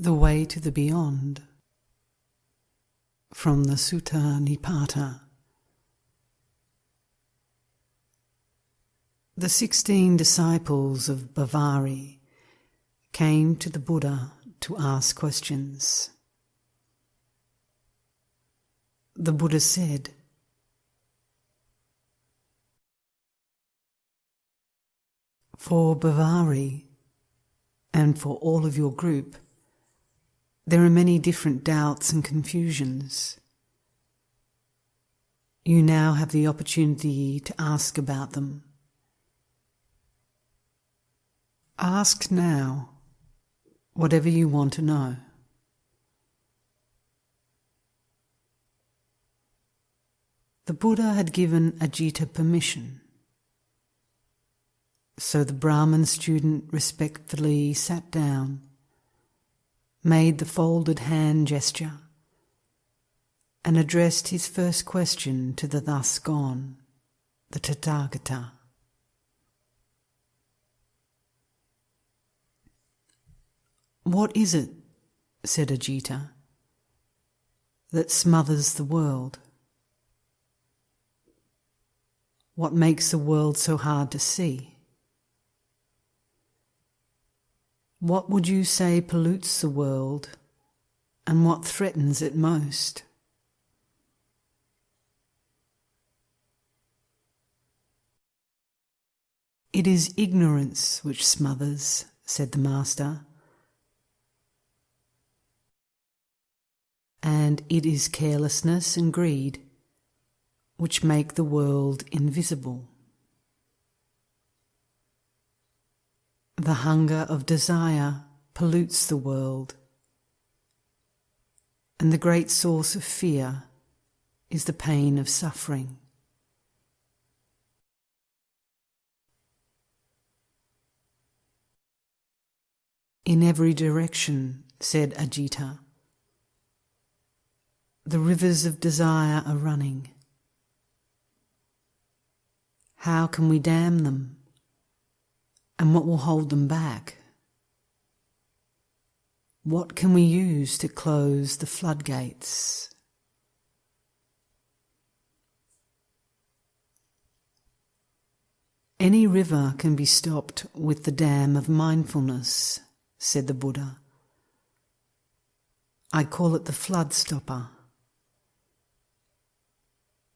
The Way to the Beyond from the Sutta Nipata. The sixteen disciples of Bavari came to the Buddha to ask questions. The Buddha said, For Bavari and for all of your group, there are many different doubts and confusions. You now have the opportunity to ask about them. Ask now whatever you want to know. The Buddha had given Ajita permission. So the Brahmin student respectfully sat down, made the folded hand gesture, and addressed his first question to the thus gone, the Tathagata. What is it, said Ajita, that smothers the world? What makes the world so hard to see? What would you say pollutes the world and what threatens it most? It is ignorance which smothers, said the Master. And it is carelessness and greed which make the world invisible. The hunger of desire pollutes the world, and the great source of fear is the pain of suffering. In every direction, said Ajita, the rivers of desire are running. How can we dam them? And what will hold them back? What can we use to close the floodgates? Any river can be stopped with the dam of mindfulness, said the Buddha. I call it the flood stopper.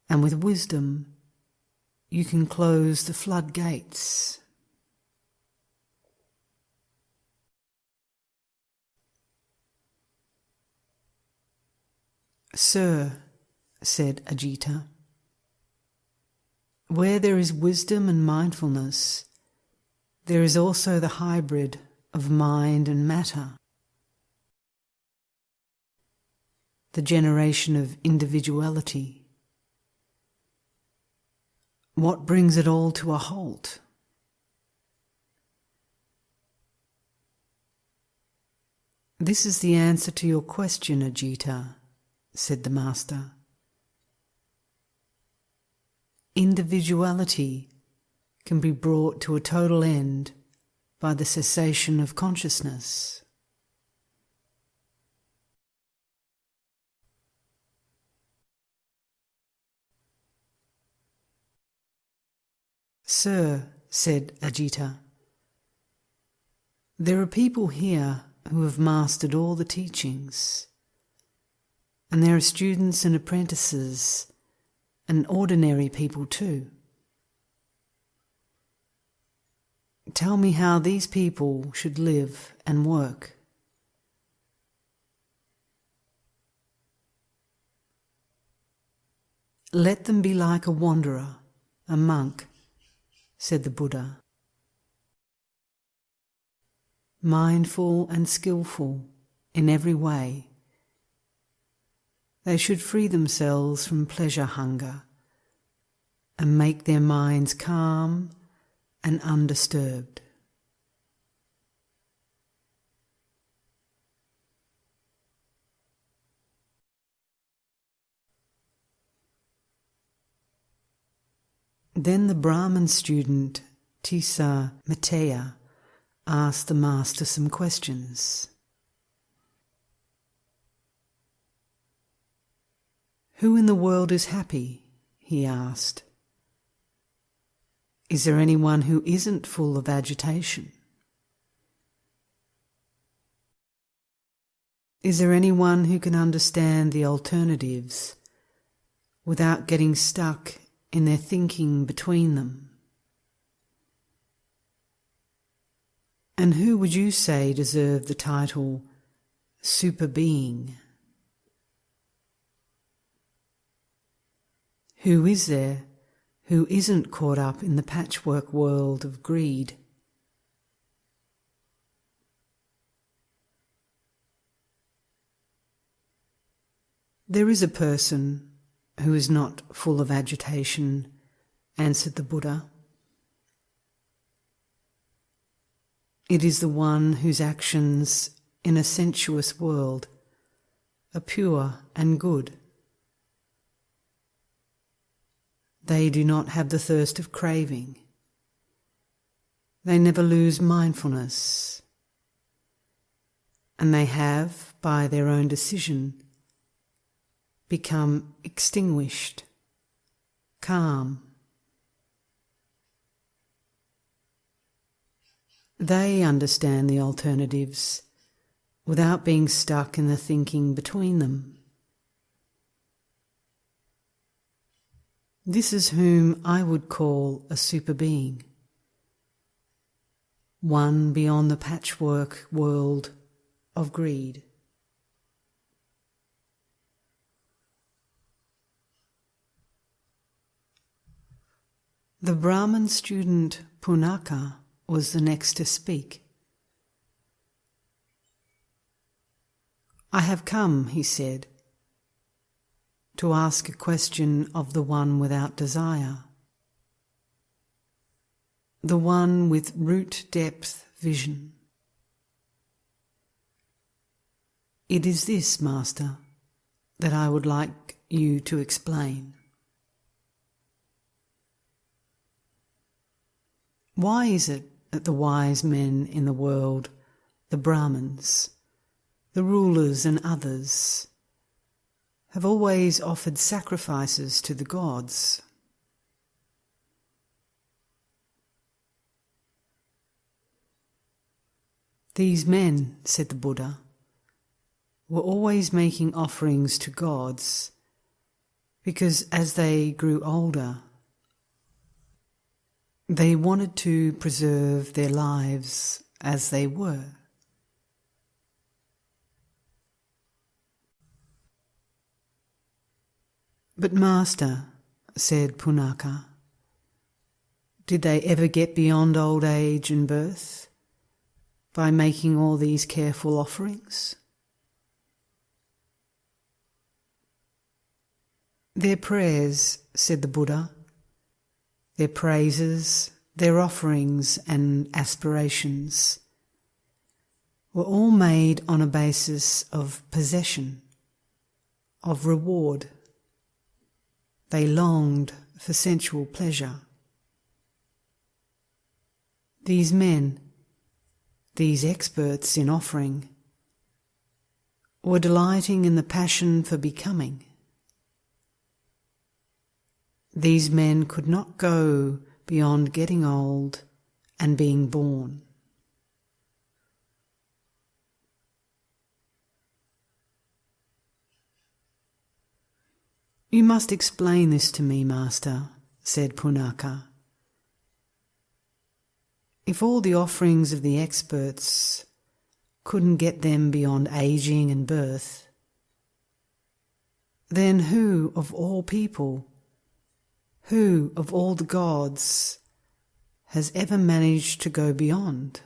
And with wisdom, you can close the floodgates. Sir, said Ajita, where there is wisdom and mindfulness, there is also the hybrid of mind and matter, the generation of individuality. What brings it all to a halt? This is the answer to your question, Ajita said the Master. Individuality can be brought to a total end by the cessation of consciousness. Sir, said Ajita, there are people here who have mastered all the teachings. And there are students and apprentices and ordinary people too. Tell me how these people should live and work. Let them be like a wanderer, a monk, said the Buddha. Mindful and skillful in every way they should free themselves from pleasure hunger and make their minds calm and undisturbed. Then the Brahmin student Tissa Matteya asked the master some questions. Who in the world is happy? he asked. Is there anyone who isn't full of agitation? Is there anyone who can understand the alternatives without getting stuck in their thinking between them? And who would you say deserved the title super being? Who is there who isn't caught up in the patchwork world of greed? There is a person who is not full of agitation, answered the Buddha. It is the one whose actions in a sensuous world are pure and good. They do not have the thirst of craving. They never lose mindfulness. And they have, by their own decision, become extinguished, calm. They understand the alternatives without being stuck in the thinking between them. This is whom I would call a super being, one beyond the patchwork world of greed. The Brahman student Punaka was the next to speak. I have come, he said, to ask a question of the one without desire, the one with root depth vision. It is this, Master, that I would like you to explain. Why is it that the wise men in the world, the Brahmins, the rulers, and others, have always offered sacrifices to the gods? These men, said the Buddha, were always making offerings to gods because as they grew older, they wanted to preserve their lives as they were. But, Master, said Punaka, did they ever get beyond old age and birth by making all these careful offerings? Their prayers, said the Buddha, their praises, their offerings and aspirations were all made on a basis of possession, of reward. They longed for sensual pleasure. These men, these experts in offering, were delighting in the passion for becoming. These men could not go beyond getting old and being born. You must explain this to me, Master, said Punaka. If all the offerings of the experts couldn't get them beyond aging and birth, then who of all people who, of all the gods, has ever managed to go beyond?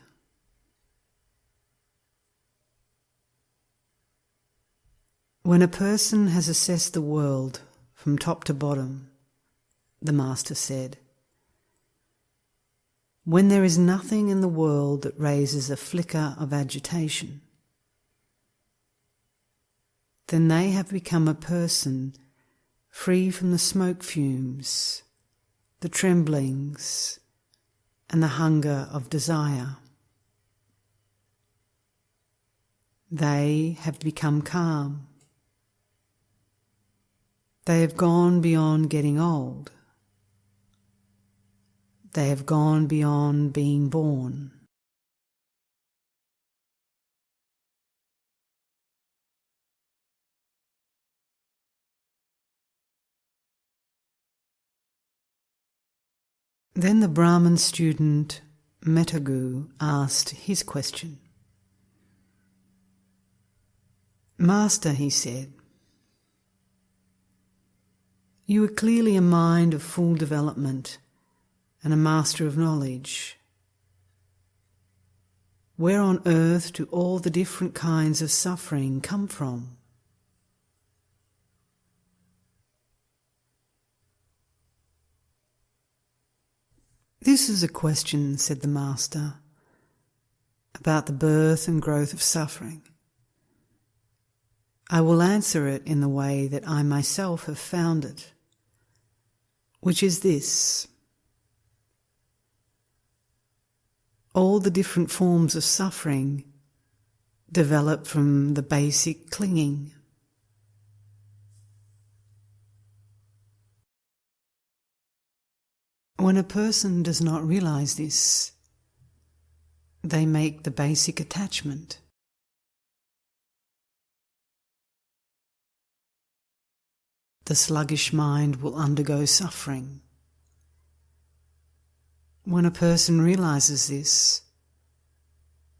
When a person has assessed the world from top to bottom, the Master said, when there is nothing in the world that raises a flicker of agitation, then they have become a person free from the smoke fumes, the tremblings, and the hunger of desire. They have become calm. They have gone beyond getting old. They have gone beyond being born. Then the Brahmin student Metagu asked his question. Master, he said, you are clearly a mind of full development and a master of knowledge. Where on earth do all the different kinds of suffering come from? This is a question, said the Master, about the birth and growth of suffering. I will answer it in the way that I myself have found it, which is this. All the different forms of suffering develop from the basic clinging When a person does not realize this, they make the basic attachment. The sluggish mind will undergo suffering. When a person realizes this,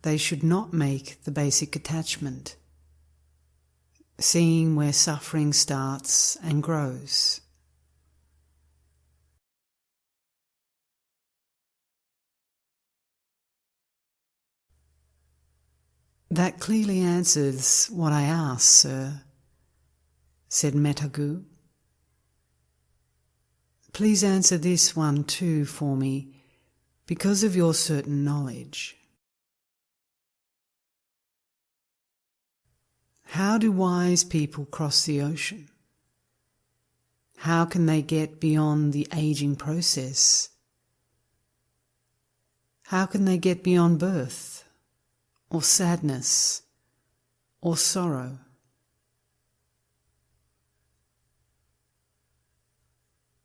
they should not make the basic attachment, seeing where suffering starts and grows. That clearly answers what I asked, sir, said Metagu. Please answer this one too for me, because of your certain knowledge. How do wise people cross the ocean? How can they get beyond the aging process? How can they get beyond birth? or sadness or sorrow.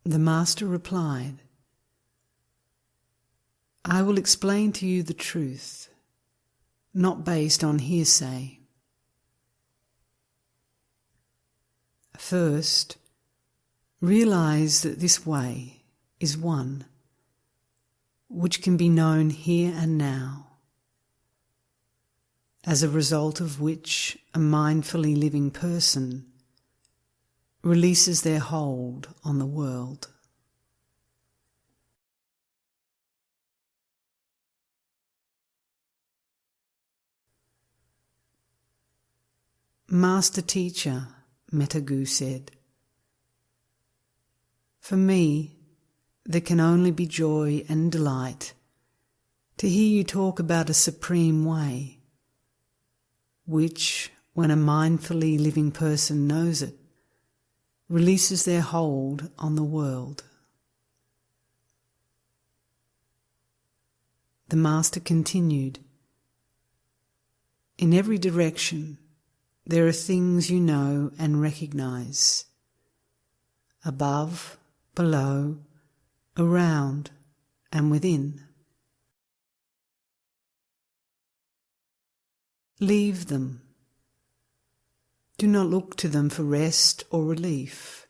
The Master replied, I will explain to you the truth, not based on hearsay. First, realize that this way is one, which can be known here and now as a result of which a mindfully living person releases their hold on the world. Master Teacher, Metagu said, For me, there can only be joy and delight to hear you talk about a supreme way which, when a mindfully living person knows it, releases their hold on the world. The Master continued, In every direction there are things you know and recognize. Above, below, around, and within. Leave them. Do not look to them for rest or relief.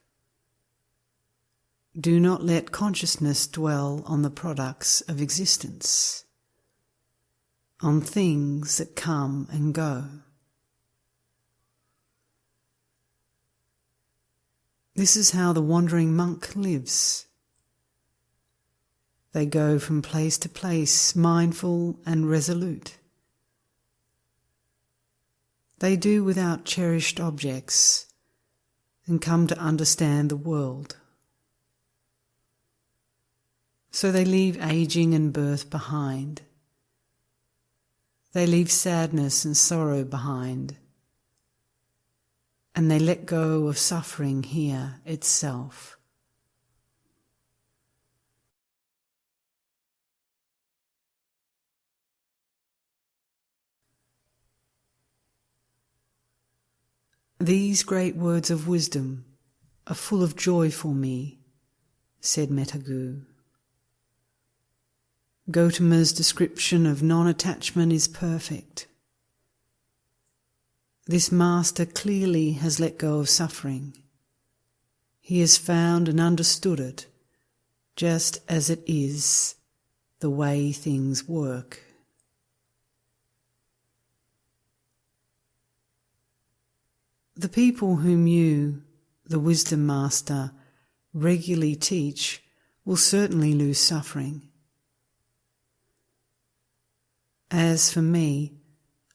Do not let consciousness dwell on the products of existence, on things that come and go. This is how the wandering monk lives. They go from place to place, mindful and resolute. They do without cherished objects and come to understand the world. So they leave aging and birth behind. They leave sadness and sorrow behind. And they let go of suffering here itself. These great words of wisdom are full of joy for me, said Metagu. Gotama's description of non attachment is perfect. This master clearly has let go of suffering. He has found and understood it just as it is, the way things work. The people whom you, the wisdom master, regularly teach will certainly lose suffering. As for me,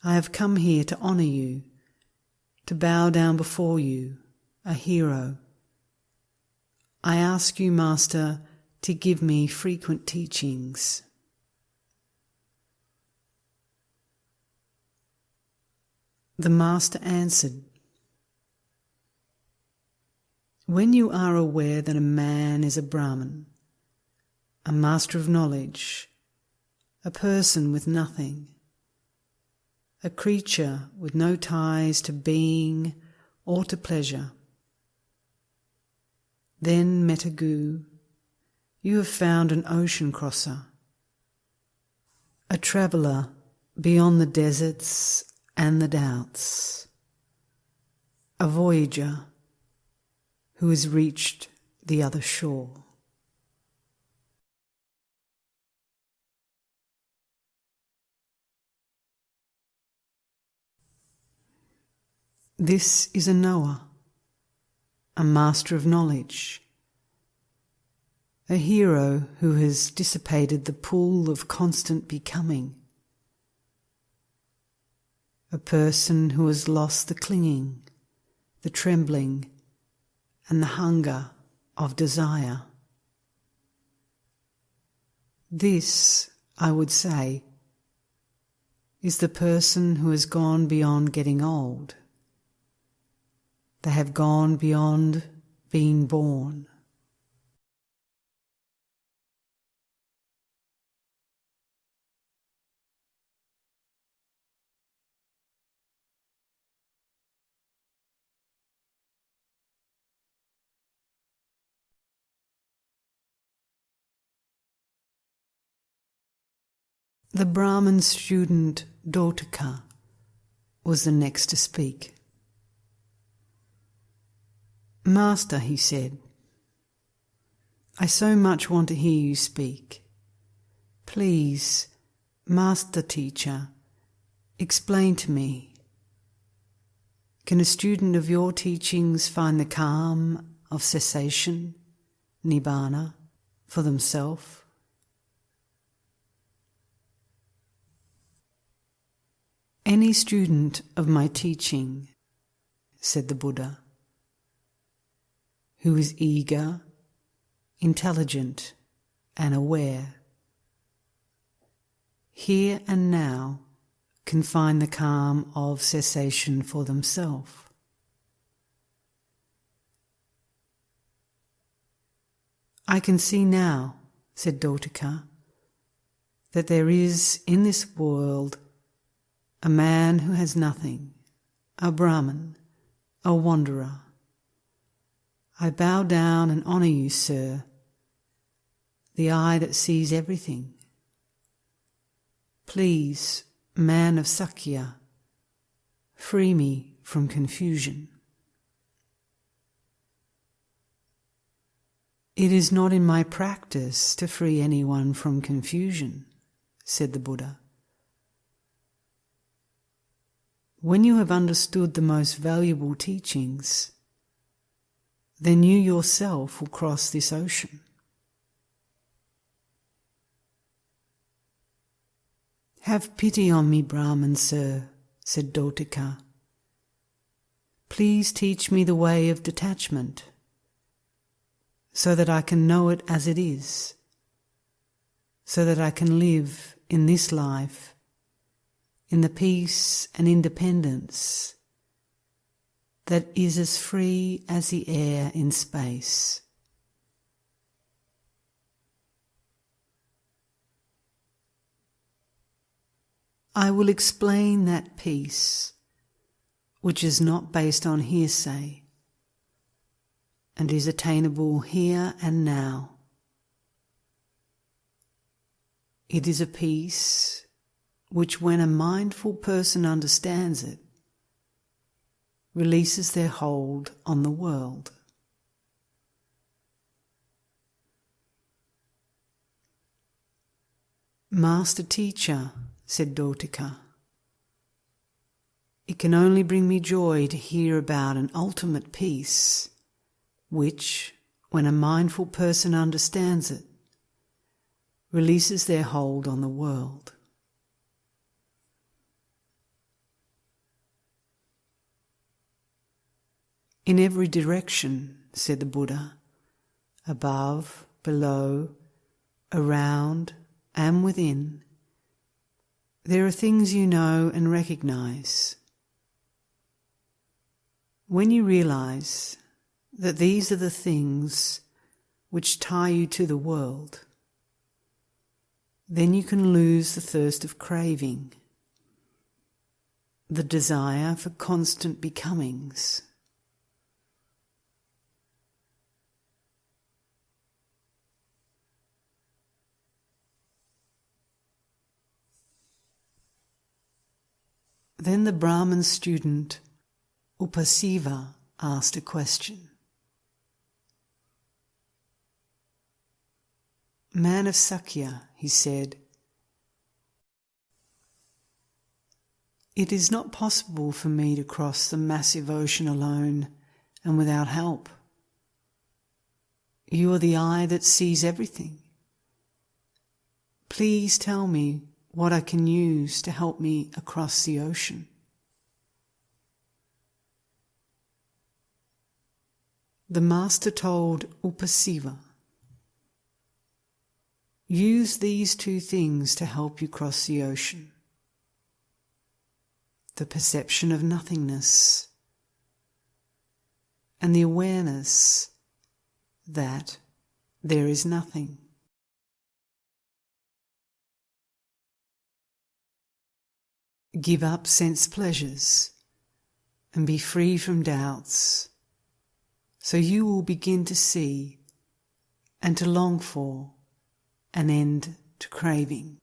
I have come here to honour you, to bow down before you, a hero. I ask you, Master, to give me frequent teachings. The Master answered, When you are aware that a man is a Brahman, a master of knowledge, a person with nothing, a creature with no ties to being or to pleasure, then Metagu you have found an ocean crosser, a traveller beyond the deserts and the doubts, a voyager who has reached the other shore. This is a knower, a master of knowledge a hero who has dissipated the pool of constant becoming, a person who has lost the clinging, the trembling, and the hunger of desire. This, I would say, is the person who has gone beyond getting old. They have gone beyond being born. The Brahmin student Dotaka was the next to speak. Master, he said, I so much want to hear you speak. Please, Master Teacher, explain to me. Can a student of your teachings find the calm of cessation, Nibbana, for themselves? Any student of my teaching, said the Buddha, who is eager, intelligent, and aware, here and now can find the calm of cessation for themselves. I can see now, said Dotaka, that there is in this world a man who has nothing, a Brahmin, a wanderer. I bow down and honour you, sir, the eye that sees everything. Please, man of Sakya, free me from confusion. It is not in my practice to free anyone from confusion, said the Buddha. When you have understood the most valuable teachings, then you yourself will cross this ocean. Have pity on me, Brahman, sir, said Dotaka. Please teach me the way of detachment, so that I can know it as it is, so that I can live in this life in the peace and independence that is as free as the air in space. I will explain that peace which is not based on hearsay and is attainable here and now. It is a peace which, when a mindful person understands it, releases their hold on the world. Master teacher, said Dotaka, it can only bring me joy to hear about an ultimate peace, which, when a mindful person understands it, releases their hold on the world. In every direction, said the Buddha, above, below, around, and within, there are things you know and recognize. When you realize that these are the things which tie you to the world, then you can lose the thirst of craving, the desire for constant becomings. Then the Brahmin student Upasiva asked a question. Man of Sakya, he said, It is not possible for me to cross the massive ocean alone and without help. You are the eye that sees everything. Please tell me what I can use to help me across the ocean. The Master told Upasiva, Use these two things to help you cross the ocean the perception of nothingness and the awareness that there is nothing. Give up sense pleasures and be free from doubts, so you will begin to see and to long for an end to craving.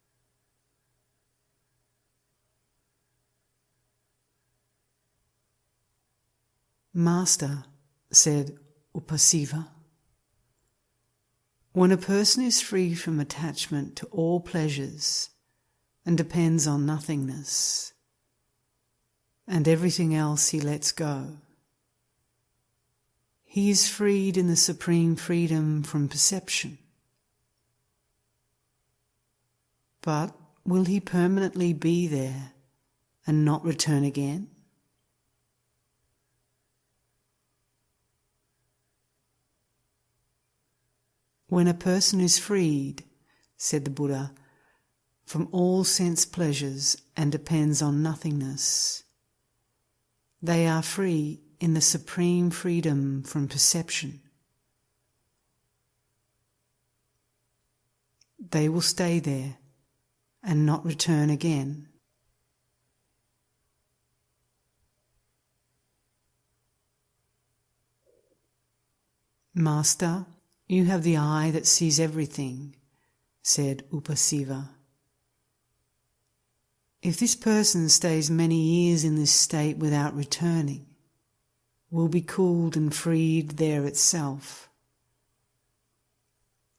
Master, said Upasiva, when a person is free from attachment to all pleasures and depends on nothingness, and everything else he lets go. He is freed in the supreme freedom from perception. But will he permanently be there and not return again? When a person is freed, said the Buddha, from all sense pleasures and depends on nothingness. They are free in the supreme freedom from perception. They will stay there and not return again. Master, you have the eye that sees everything, said Upasiva. If this person stays many years in this state without returning, will be cooled and freed there itself.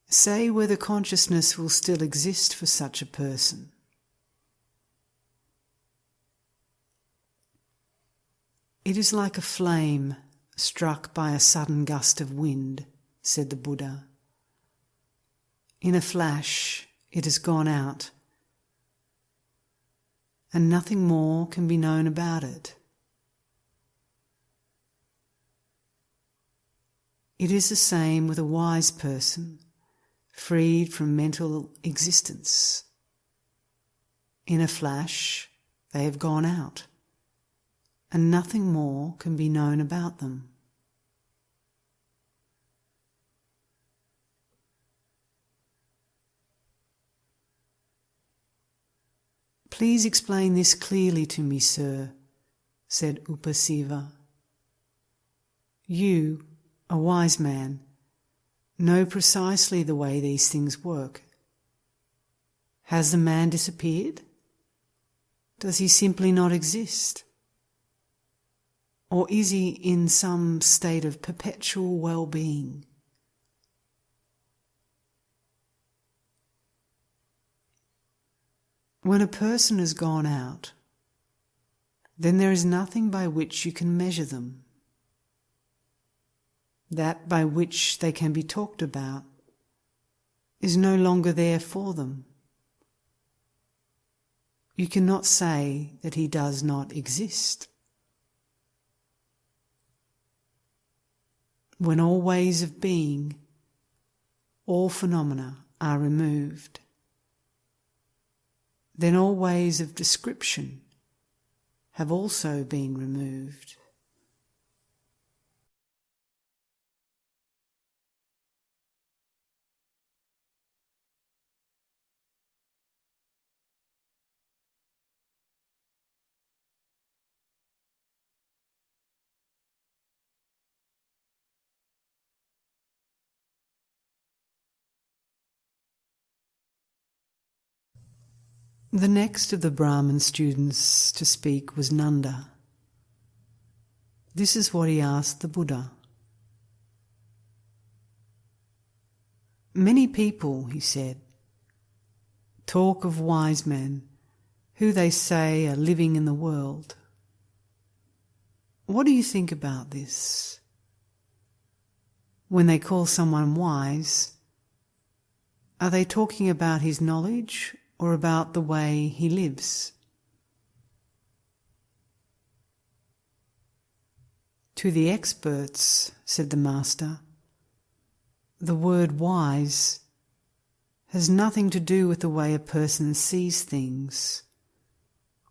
Say whether consciousness will still exist for such a person. It is like a flame struck by a sudden gust of wind, said the Buddha. In a flash, it has gone out and nothing more can be known about it. It is the same with a wise person, freed from mental existence. In a flash, they have gone out, and nothing more can be known about them. Please explain this clearly to me, sir, said Upasiva. You, a wise man, know precisely the way these things work. Has the man disappeared? Does he simply not exist? Or is he in some state of perpetual well being? When a person has gone out, then there is nothing by which you can measure them. That by which they can be talked about is no longer there for them. You cannot say that he does not exist. When all ways of being, all phenomena are removed, then all ways of description have also been removed. The next of the Brahmin students to speak was Nanda. This is what he asked the Buddha. Many people, he said, talk of wise men who they say are living in the world. What do you think about this? When they call someone wise, are they talking about his knowledge or about the way he lives. To the experts, said the Master, the word wise has nothing to do with the way a person sees things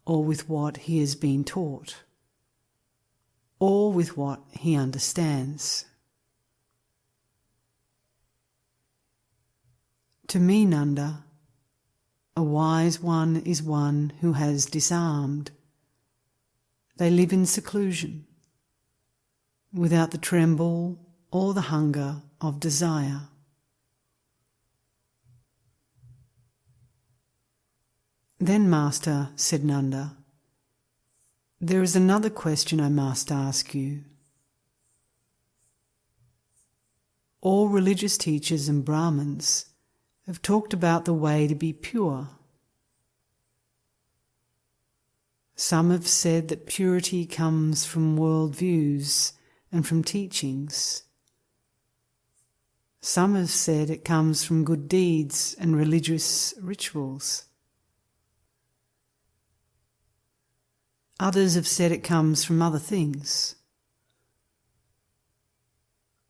or with what he has been taught or with what he understands. To me, Nanda, a wise one is one who has disarmed. They live in seclusion, without the tremble or the hunger of desire. Then, Master, said Nanda, there is another question I must ask you. All religious teachers and Brahmins have talked about the way to be pure. Some have said that purity comes from world views and from teachings. Some have said it comes from good deeds and religious rituals. Others have said it comes from other things.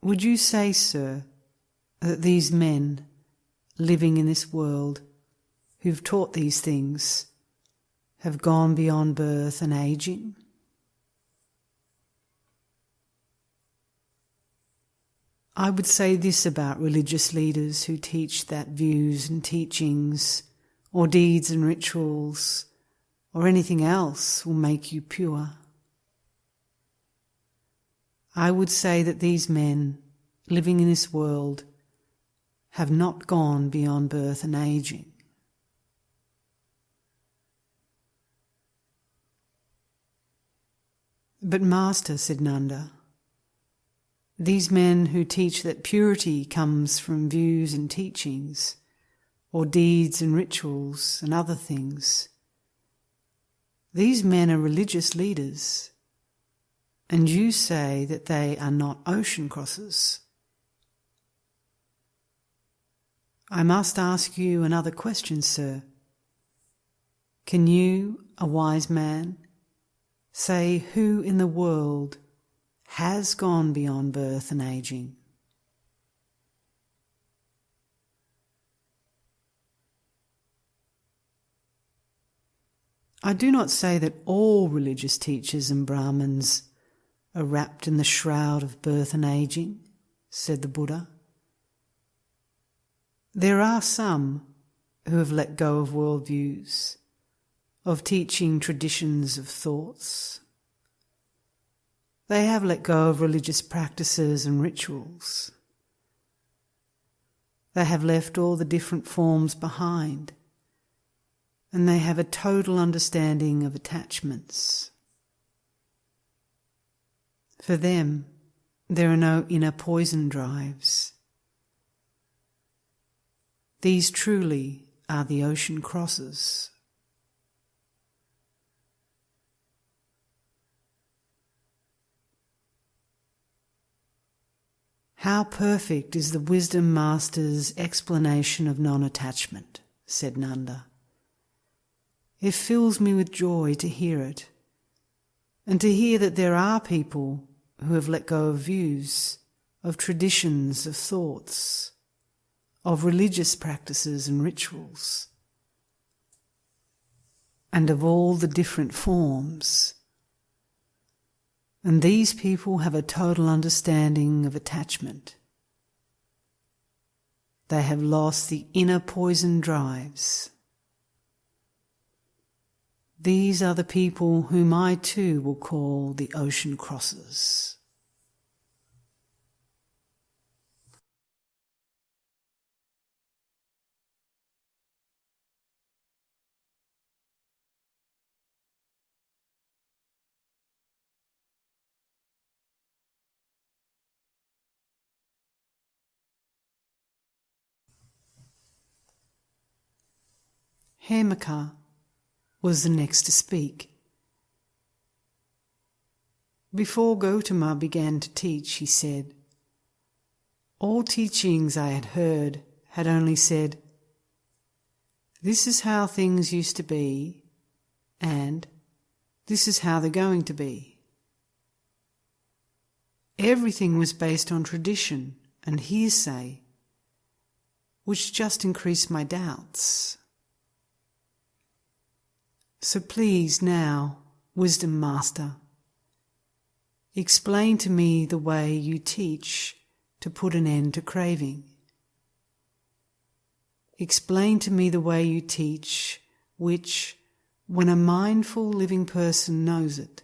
Would you say, sir, that these men living in this world who've taught these things have gone beyond birth and aging? I would say this about religious leaders who teach that views and teachings, or deeds and rituals, or anything else will make you pure. I would say that these men living in this world have not gone beyond birth and aging. But, Master, said Nanda, these men who teach that purity comes from views and teachings, or deeds and rituals and other things, these men are religious leaders, and you say that they are not ocean crossers. I must ask you another question, sir. Can you, a wise man, say who in the world has gone beyond birth and aging? I do not say that all religious teachers and Brahmins are wrapped in the shroud of birth and aging, said the Buddha. There are some who have let go of worldviews, of teaching traditions of thoughts. They have let go of religious practices and rituals. They have left all the different forms behind, and they have a total understanding of attachments. For them, there are no inner poison drives. These truly are the ocean crosses. How perfect is the wisdom master's explanation of non attachment, said Nanda. It fills me with joy to hear it, and to hear that there are people who have let go of views, of traditions, of thoughts, of religious practices and rituals, and of all the different forms and these people have a total understanding of attachment. They have lost the inner poison drives. These are the people whom I too will call the ocean crossers. Hemaka was the next to speak. Before Gotama began to teach, he said, All teachings I had heard had only said, This is how things used to be, and this is how they're going to be. Everything was based on tradition and hearsay, which just increased my doubts. So please now, Wisdom Master, explain to me the way you teach to put an end to craving. Explain to me the way you teach, which, when a mindful living person knows it,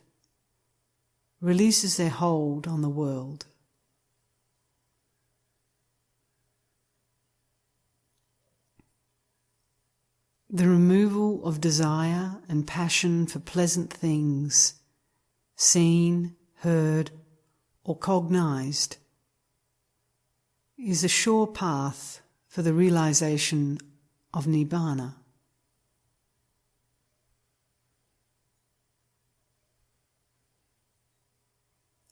releases their hold on the world. The removal of desire and passion for pleasant things, seen, heard, or cognized, is a sure path for the realization of Nibbana.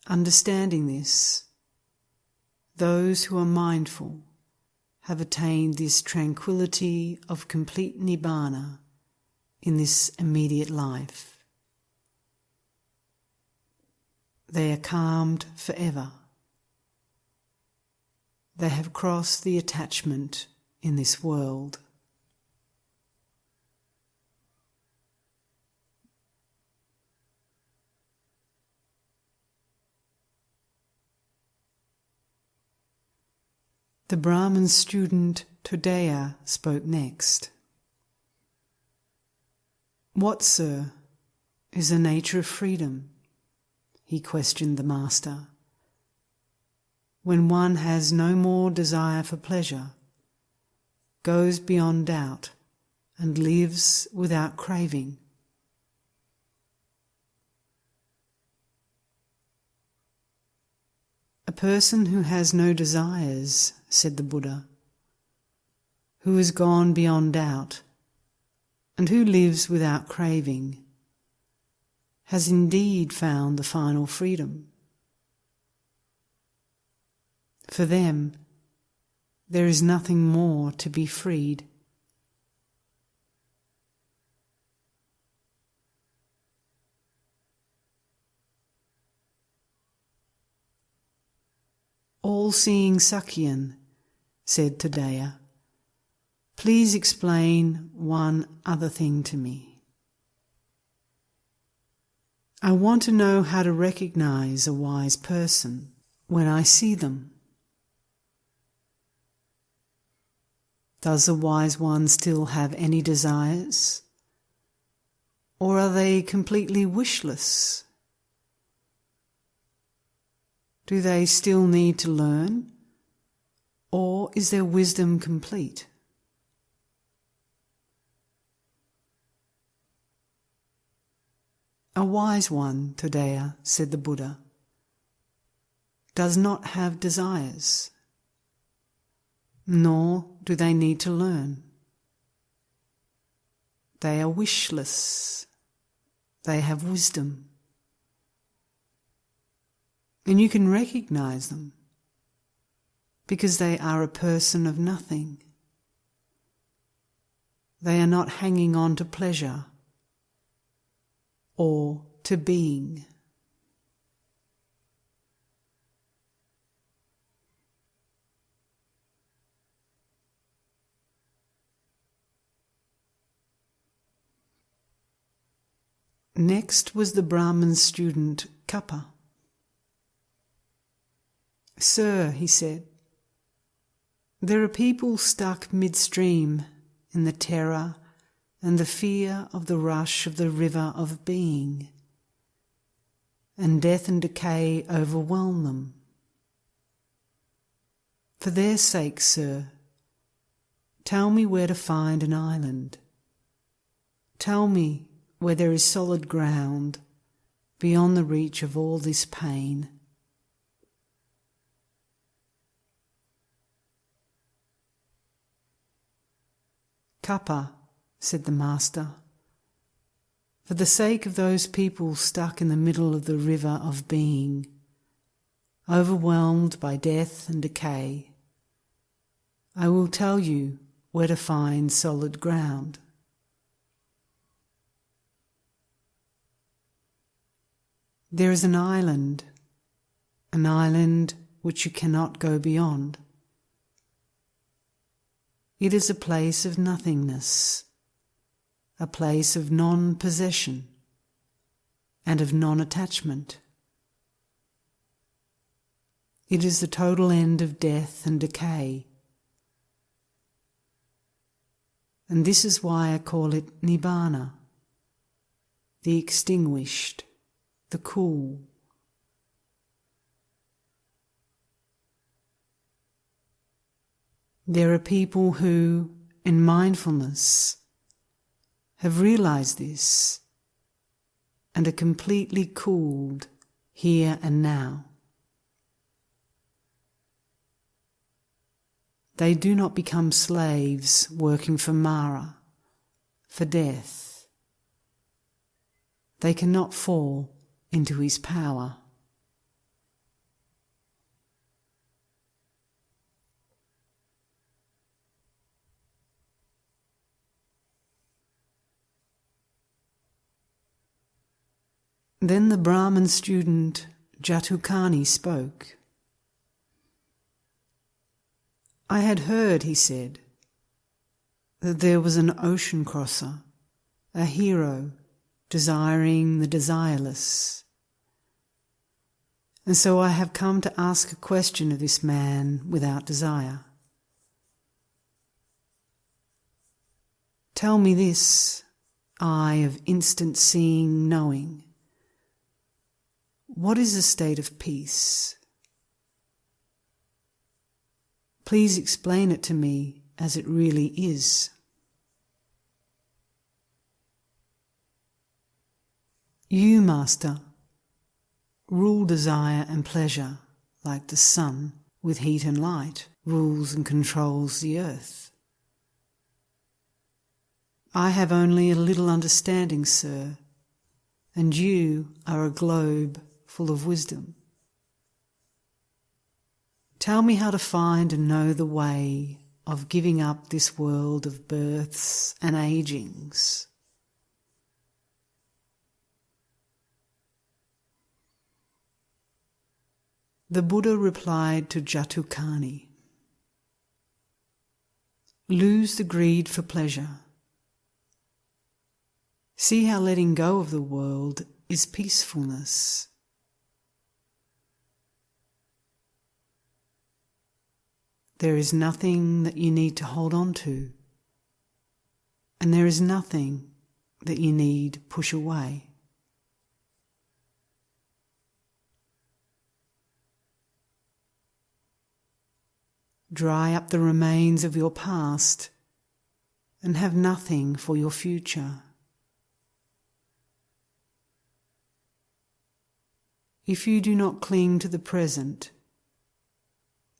Understanding this, those who are mindful have attained this tranquility of complete nibbana in this immediate life. They are calmed forever. They have crossed the attachment in this world. The Brahmin student Todeya spoke next. What, sir, is the nature of freedom? He questioned the Master. When one has no more desire for pleasure, goes beyond doubt, and lives without craving. A person who has no desires, said the Buddha, who has gone beyond doubt, and who lives without craving, has indeed found the final freedom. For them, there is nothing more to be freed. all seeing Sakyan, said Todeya, please explain one other thing to me. I want to know how to recognize a wise person when I see them. Does the wise one still have any desires? Or are they completely wishless? Do they still need to learn? Or is their wisdom complete? A wise one, Todeya, said the Buddha, does not have desires, nor do they need to learn. They are wishless. They have wisdom. And you can recognize them because they are a person of nothing. They are not hanging on to pleasure or to being. Next was the Brahmin student Kappa. Sir, he said, there are people stuck midstream in the terror and the fear of the rush of the river of being, and death and decay overwhelm them. For their sake, sir, tell me where to find an island. Tell me where there is solid ground beyond the reach of all this pain. Kappa, said the Master, for the sake of those people stuck in the middle of the river of being, overwhelmed by death and decay, I will tell you where to find solid ground. There is an island, an island which you cannot go beyond. It is a place of nothingness, a place of non possession and of non attachment. It is the total end of death and decay. And this is why I call it Nibbana, the extinguished the cool. There are people who, in mindfulness, have realized this and are completely cooled here and now. They do not become slaves working for Mara, for death. They cannot fall into his power. Then the Brahmin student Jatukani spoke. I had heard, he said, that there was an ocean crosser, a hero desiring the desireless. And so I have come to ask a question of this man without desire. Tell me this, eye of instant seeing, knowing. What is a state of peace? Please explain it to me as it really is. You, Master, rule desire and pleasure like the sun with heat and light rules and controls the earth. I have only a little understanding, sir, and you are a globe full of wisdom. Tell me how to find and know the way of giving up this world of births and agings The Buddha replied to Jatukani Lose the greed for pleasure. See how letting go of the world is peacefulness. There is nothing that you need to hold on to, and there is nothing that you need push away. dry up the remains of your past, and have nothing for your future. If you do not cling to the present,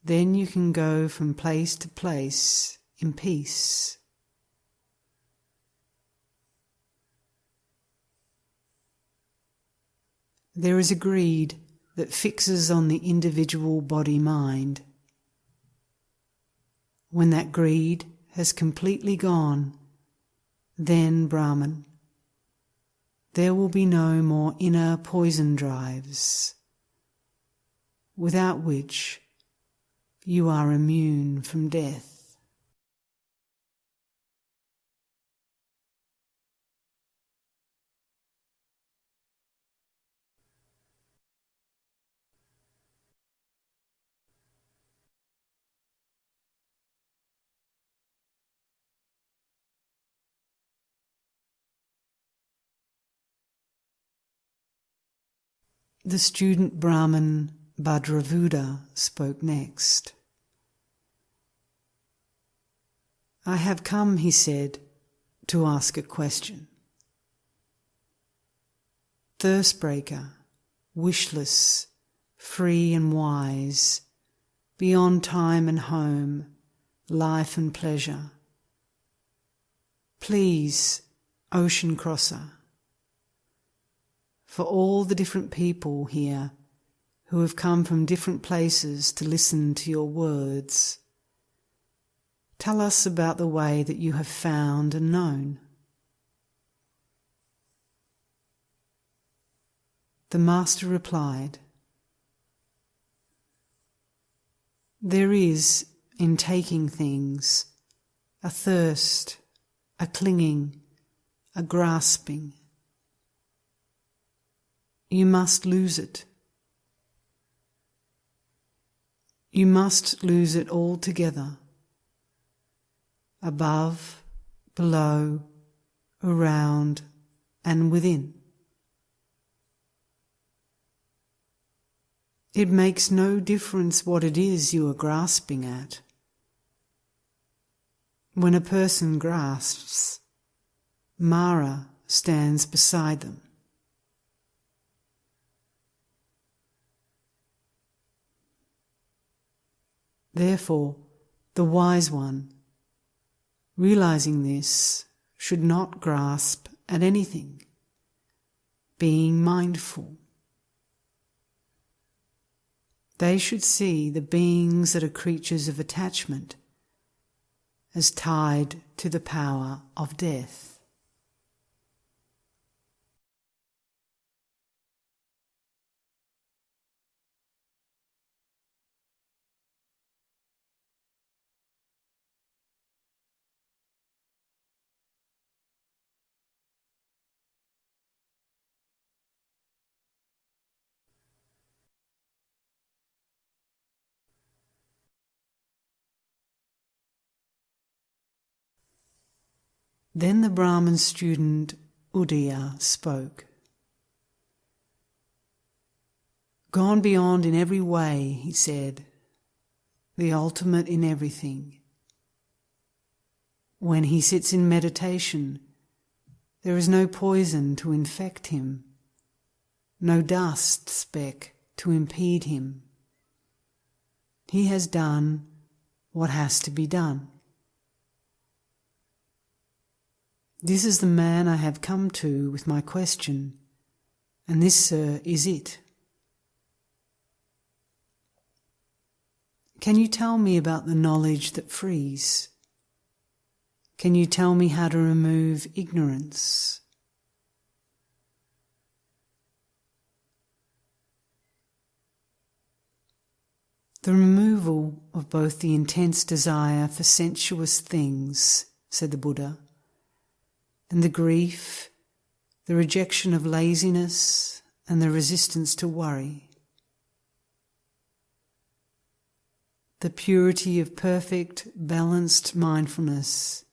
then you can go from place to place in peace. There is a greed that fixes on the individual body mind. When that greed has completely gone, then Brahman, there will be no more inner poison drives, without which you are immune from death. The student Brahmin Bhadravuda spoke next. I have come, he said, to ask a question. Thirstbreaker, wishless, free and wise, beyond time and home, life and pleasure. Please, ocean crosser, for all the different people here who have come from different places to listen to your words. Tell us about the way that you have found and known. The Master replied, There is, in taking things, a thirst, a clinging, a grasping. You must lose it. You must lose it altogether. Above, below, around, and within. It makes no difference what it is you are grasping at. When a person grasps, Mara stands beside them. Therefore, the wise one, realizing this, should not grasp at anything, being mindful. They should see the beings that are creatures of attachment as tied to the power of death. Then the Brahmin student Udaya spoke. Gone beyond in every way, he said, the ultimate in everything. When he sits in meditation, there is no poison to infect him, no dust speck to impede him. He has done what has to be done. This is the man I have come to with my question, and this, sir, is it. Can you tell me about the knowledge that frees? Can you tell me how to remove ignorance? The removal of both the intense desire for sensuous things, said the Buddha, and the grief, the rejection of laziness, and the resistance to worry. The purity of perfect, balanced mindfulness,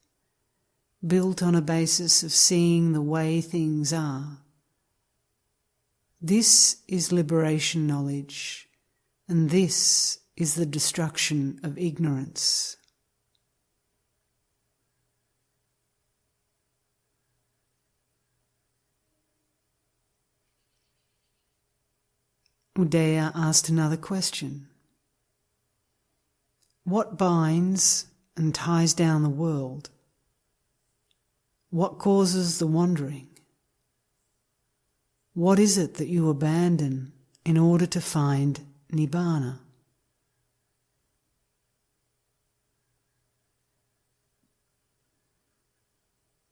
built on a basis of seeing the way things are. This is liberation knowledge, and this is the destruction of ignorance. Udaya asked another question. What binds and ties down the world? What causes the wandering? What is it that you abandon in order to find Nibbana?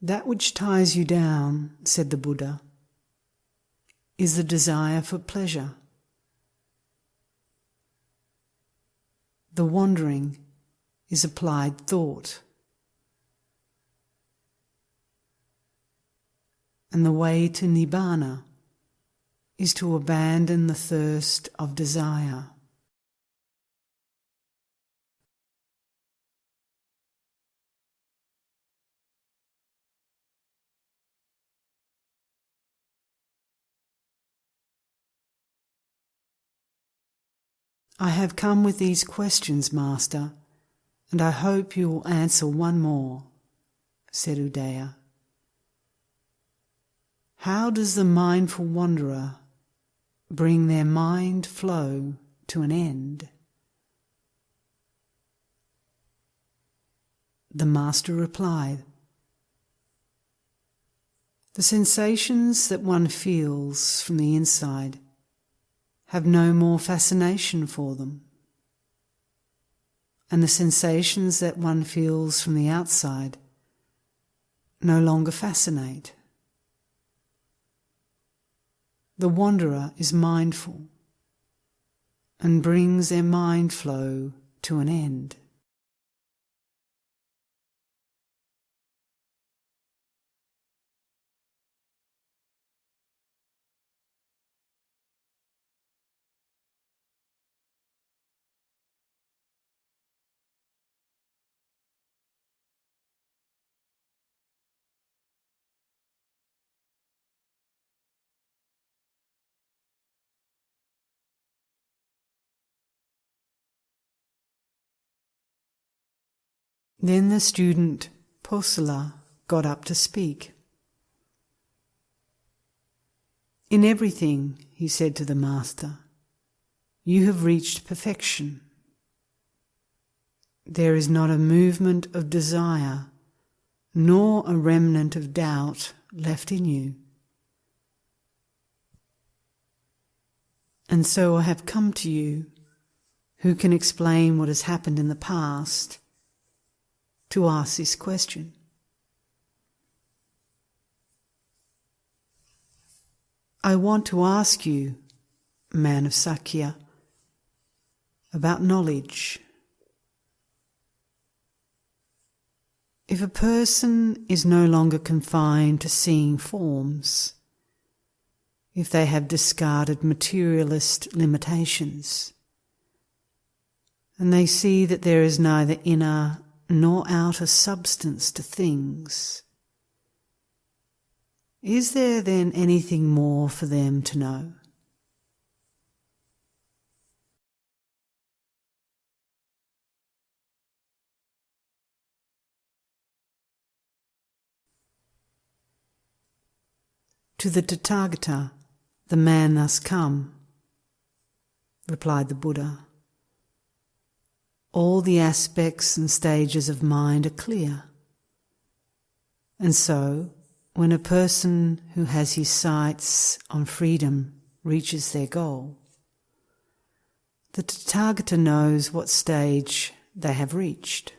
That which ties you down, said the Buddha, is the desire for pleasure. The wandering is applied thought. And the way to Nibbana is to abandon the thirst of desire. I have come with these questions, Master, and I hope you will answer one more, said Udaya. How does the mindful wanderer bring their mind flow to an end? The Master replied, The sensations that one feels from the inside have no more fascination for them. And the sensations that one feels from the outside no longer fascinate. The wanderer is mindful and brings their mind flow to an end. Then the student Posala got up to speak. In everything, he said to the Master, you have reached perfection. There is not a movement of desire, nor a remnant of doubt left in you. And so I have come to you, who can explain what has happened in the past to ask this question. I want to ask you, man of Sakya, about knowledge. If a person is no longer confined to seeing forms, if they have discarded materialist limitations, and they see that there is neither inner nor outer substance to things. Is there then anything more for them to know? To the Tathagata, the man thus come, replied the Buddha all the aspects and stages of mind are clear. And so, when a person who has his sights on freedom reaches their goal, the Tathagata knows what stage they have reached.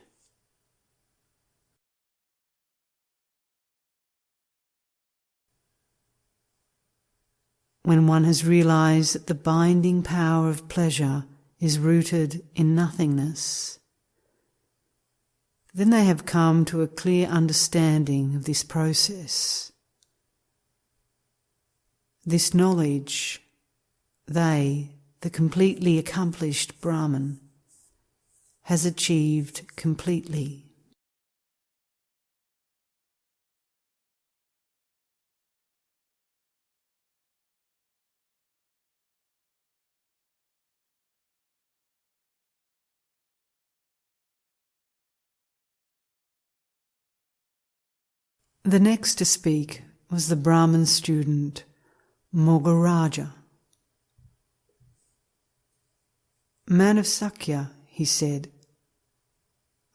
When one has realized that the binding power of pleasure is rooted in nothingness, then they have come to a clear understanding of this process. This knowledge, they, the completely accomplished Brahman, has achieved completely. The next to speak was the Brahmin student Mogaraja. Man of Sakya, he said,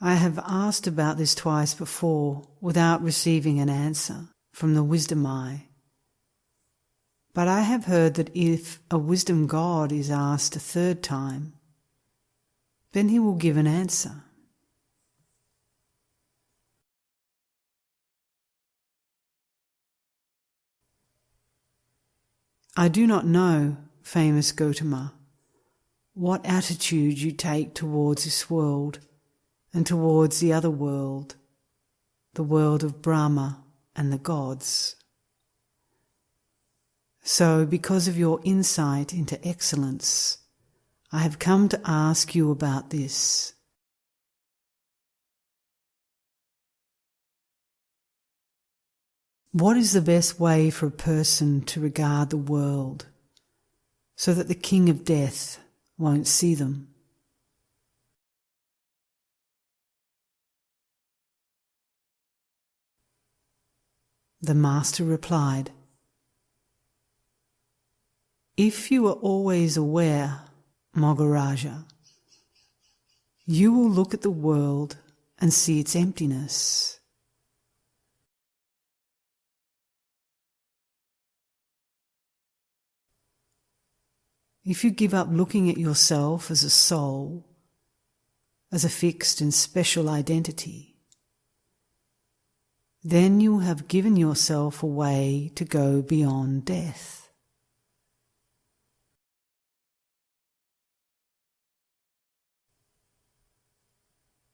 I have asked about this twice before without receiving an answer from the wisdom eye. But I have heard that if a wisdom god is asked a third time, then he will give an answer. I do not know, famous Gotama, what attitude you take towards this world and towards the other world, the world of Brahma and the gods. So, because of your insight into excellence, I have come to ask you about this. What is the best way for a person to regard the world so that the king of death won't see them? The master replied, If you are always aware, Mogaraja, you will look at the world and see its emptiness. If you give up looking at yourself as a soul, as a fixed and special identity, then you have given yourself a way to go beyond death.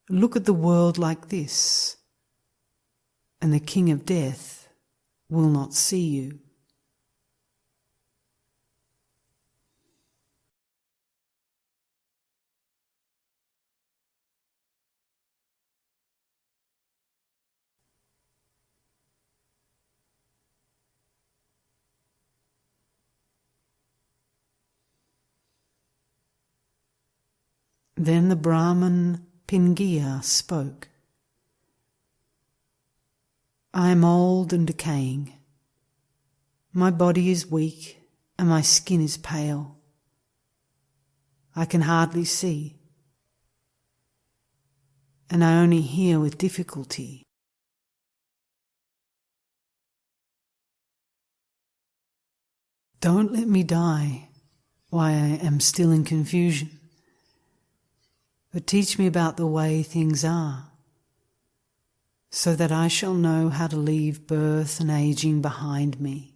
Look at the world like this, and the King of Death will not see you. Then the Brahman Pingia spoke. I am old and decaying. My body is weak and my skin is pale. I can hardly see, and I only hear with difficulty. Don't let me die while I am still in confusion but teach me about the way things are, so that I shall know how to leave birth and aging behind me.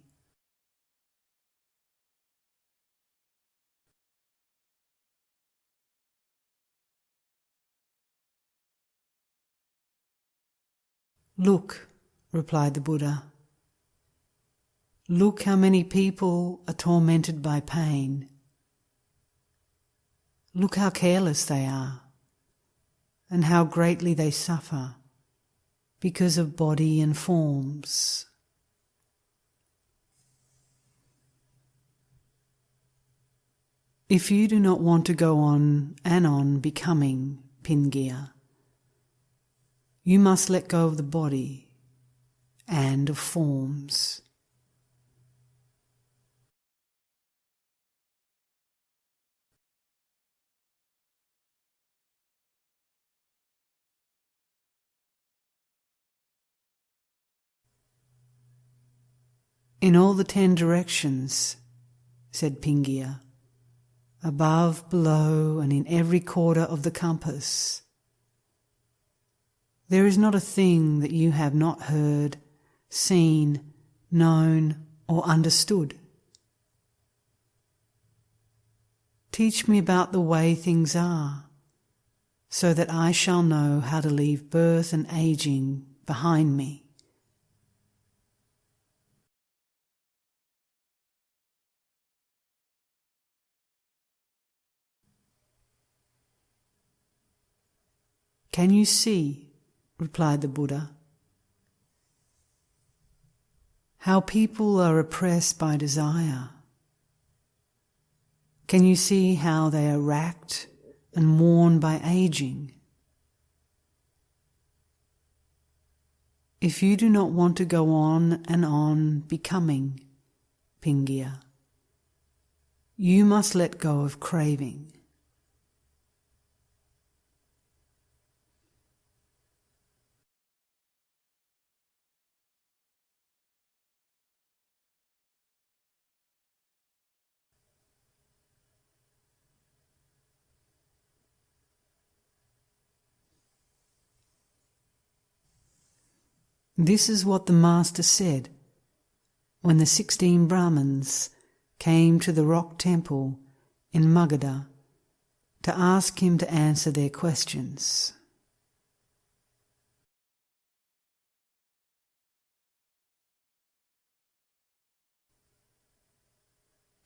Look, replied the Buddha. Look how many people are tormented by pain. Look how careless they are and how greatly they suffer because of body and forms. If you do not want to go on and on becoming Pingia, you must let go of the body and of forms. In all the ten directions, said Pingia, above, below, and in every quarter of the compass. There is not a thing that you have not heard, seen, known, or understood. Teach me about the way things are, so that I shall know how to leave birth and aging behind me. Can you see, replied the Buddha, how people are oppressed by desire? Can you see how they are racked and worn by aging? If you do not want to go on and on becoming, Pingia, you must let go of craving. This is what the Master said when the sixteen Brahmins came to the rock temple in Magadha to ask him to answer their questions.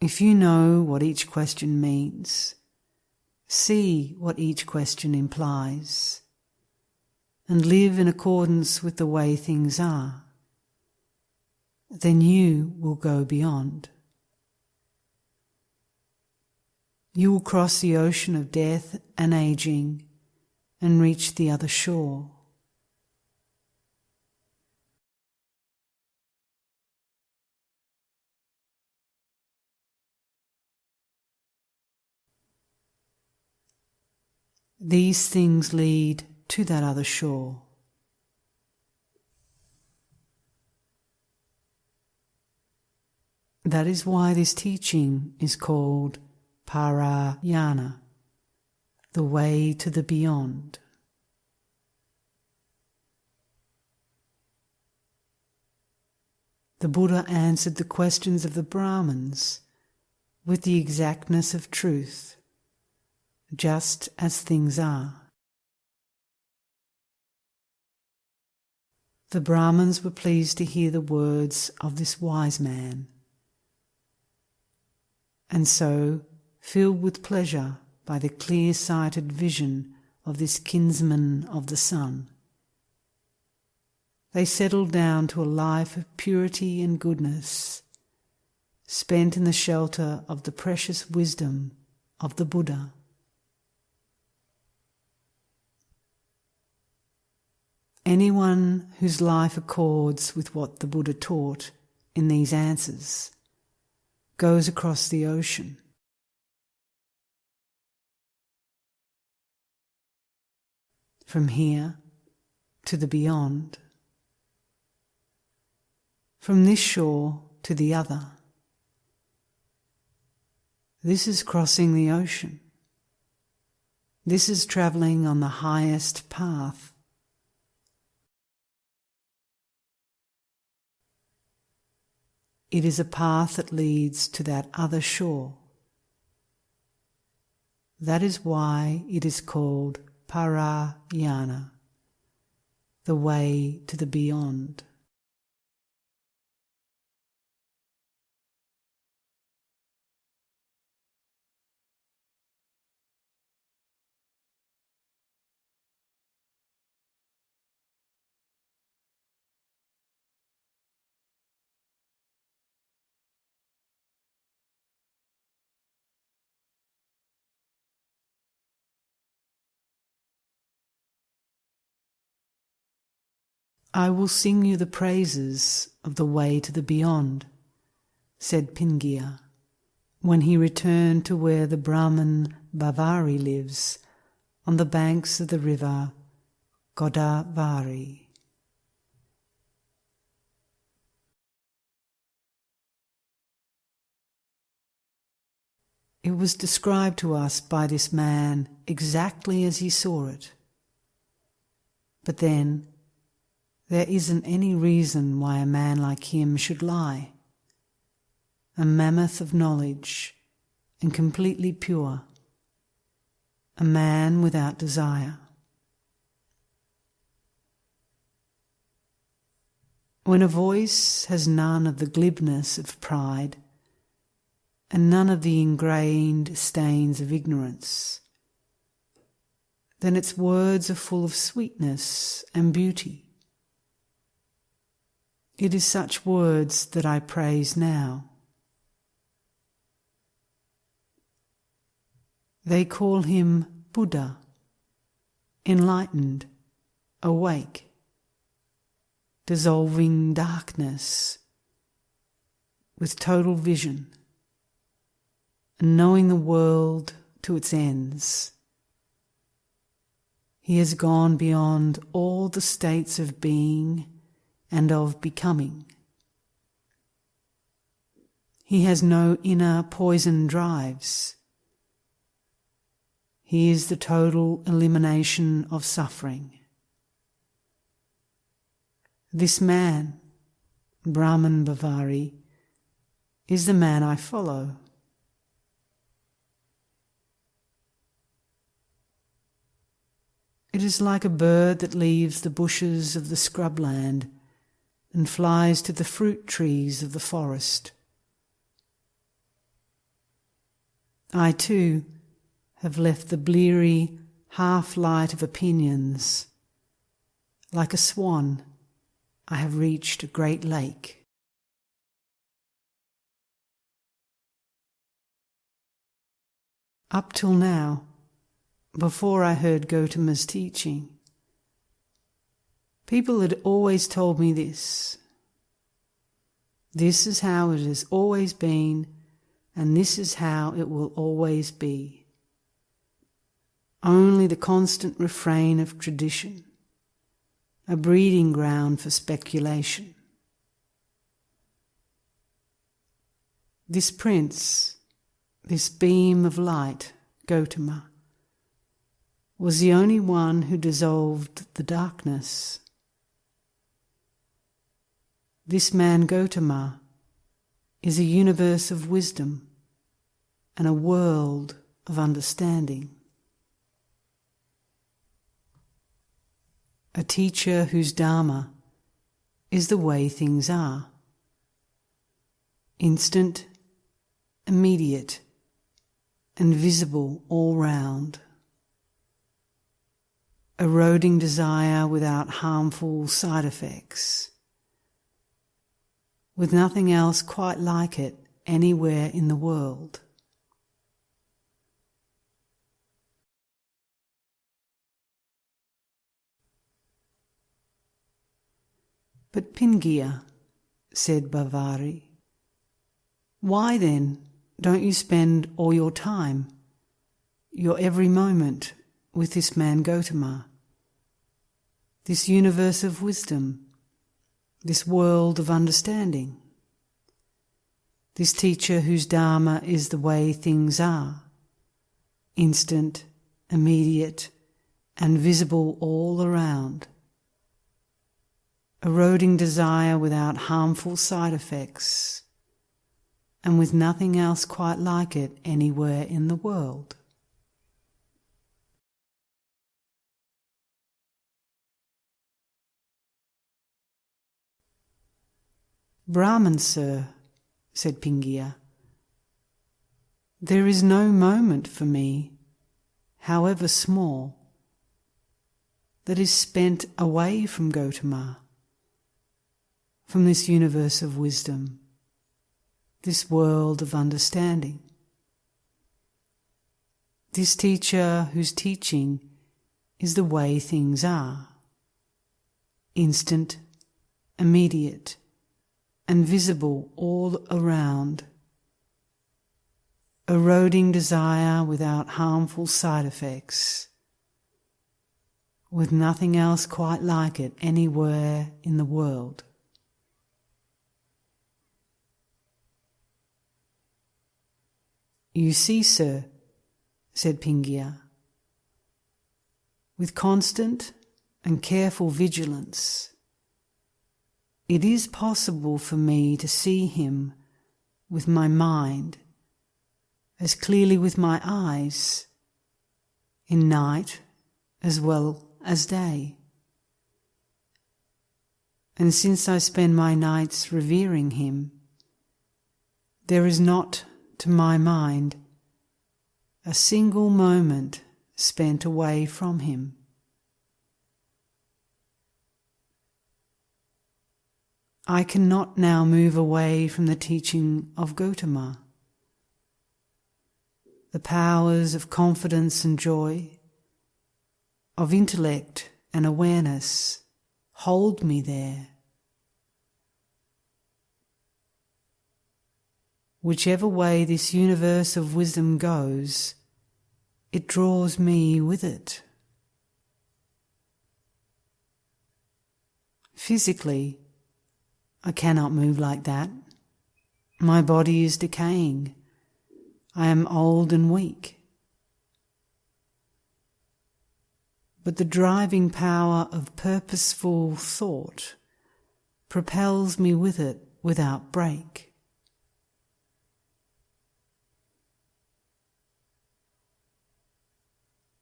If you know what each question means, see what each question implies and live in accordance with the way things are, then you will go beyond. You will cross the ocean of death and aging and reach the other shore. These things lead to that other shore. That is why this teaching is called Parayana, the way to the beyond. The Buddha answered the questions of the Brahmins with the exactness of truth, just as things are. The Brahmins were pleased to hear the words of this wise man. And so, filled with pleasure by the clear sighted vision of this kinsman of the sun, they settled down to a life of purity and goodness, spent in the shelter of the precious wisdom of the Buddha. Anyone whose life accords with what the Buddha taught in these answers goes across the ocean. From here to the beyond. From this shore to the other. This is crossing the ocean. This is travelling on the highest path It is a path that leads to that other shore. That is why it is called Parayana, the way to the beyond. I will sing you the praises of the way to the beyond, said Pingia, when he returned to where the Brahman Bavari lives, on the banks of the river Godavari. It was described to us by this man exactly as he saw it. But then there isn't any reason why a man like him should lie. A mammoth of knowledge and completely pure. A man without desire. When a voice has none of the glibness of pride and none of the ingrained stains of ignorance, then its words are full of sweetness and beauty. It is such words that I praise now. They call him Buddha, enlightened, awake, dissolving darkness with total vision and knowing the world to its ends. He has gone beyond all the states of being and of becoming. He has no inner poison drives. He is the total elimination of suffering. This man, Brahman Bavari, is the man I follow. It is like a bird that leaves the bushes of the scrubland and flies to the fruit trees of the forest. I too have left the bleary half light of opinions. Like a swan, I have reached a great lake. Up till now, before I heard Gotama's teaching, people had always told me this. This is how it has always been, and this is how it will always be. Only the constant refrain of tradition, a breeding ground for speculation. This prince, this beam of light, Gotama, was the only one who dissolved the darkness. This man Gotama is a universe of wisdom and a world of understanding. A teacher whose Dharma is the way things are. Instant, immediate, and visible all round. Eroding desire without harmful side effects. With nothing else quite like it anywhere in the world. But Pingia, said Bavari, why then don't you spend all your time, your every moment, with this man Gotama, this universe of wisdom, this world of understanding, this teacher whose Dharma is the way things are, instant, immediate, and visible all around? eroding desire without harmful side effects, and with nothing else quite like it anywhere in the world. Brahman, sir, said Pingia, there is no moment for me, however small, that is spent away from Gotama from this universe of wisdom, this world of understanding. This teacher whose teaching is the way things are instant, immediate, and visible all around, eroding desire without harmful side effects, with nothing else quite like it anywhere in the world. You see, sir, said Pingia, with constant and careful vigilance, it is possible for me to see him with my mind as clearly with my eyes in night as well as day. And since I spend my nights revering him, there is not to my mind a single moment spent away from him. I cannot now move away from the teaching of Gotama. The powers of confidence and joy, of intellect and awareness hold me there. Whichever way this universe of wisdom goes, it draws me with it. Physically, I cannot move like that. My body is decaying. I am old and weak. But the driving power of purposeful thought propels me with it without break.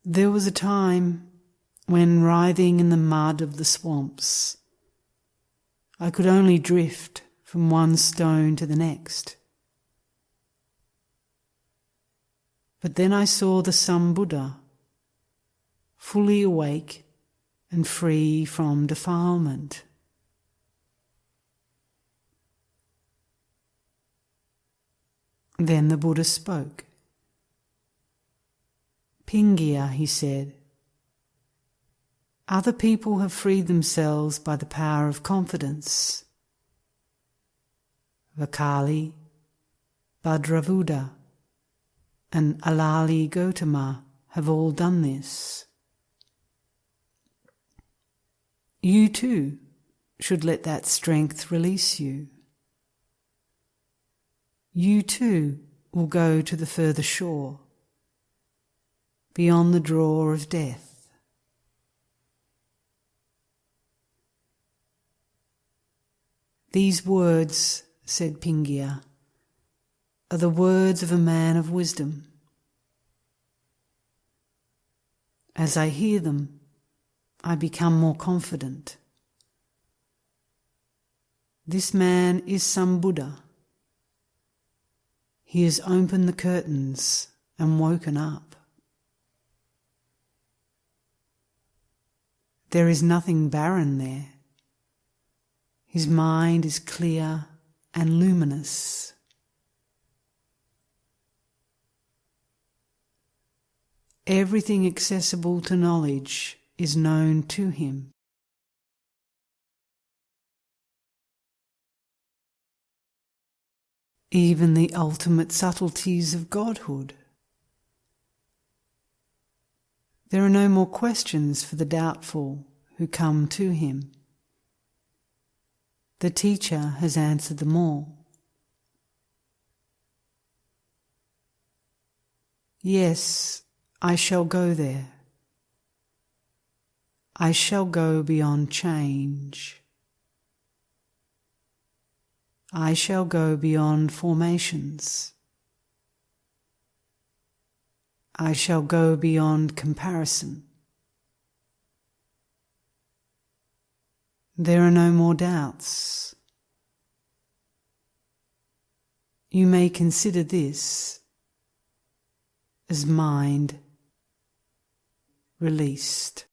There was a time when writhing in the mud of the swamps, I could only drift from one stone to the next. But then I saw the Sambuddha, fully awake and free from defilement. Then the Buddha spoke. Pingia, he said, other people have freed themselves by the power of confidence. Vakkali, Bhadravuda, and Alavi Gotama have all done this. You too should let that strength release you. You too will go to the further shore beyond the draw of death. These words, said Pingia, are the words of a man of wisdom. As I hear them, I become more confident. This man is Sambuddha. He has opened the curtains and woken up. There is nothing barren there. His mind is clear and luminous. Everything accessible to knowledge is known to him. Even the ultimate subtleties of Godhood. There are no more questions for the doubtful who come to him. The teacher has answered them all. Yes, I shall go there. I shall go beyond change. I shall go beyond formations. I shall go beyond comparison. There are no more doubts. You may consider this as mind released.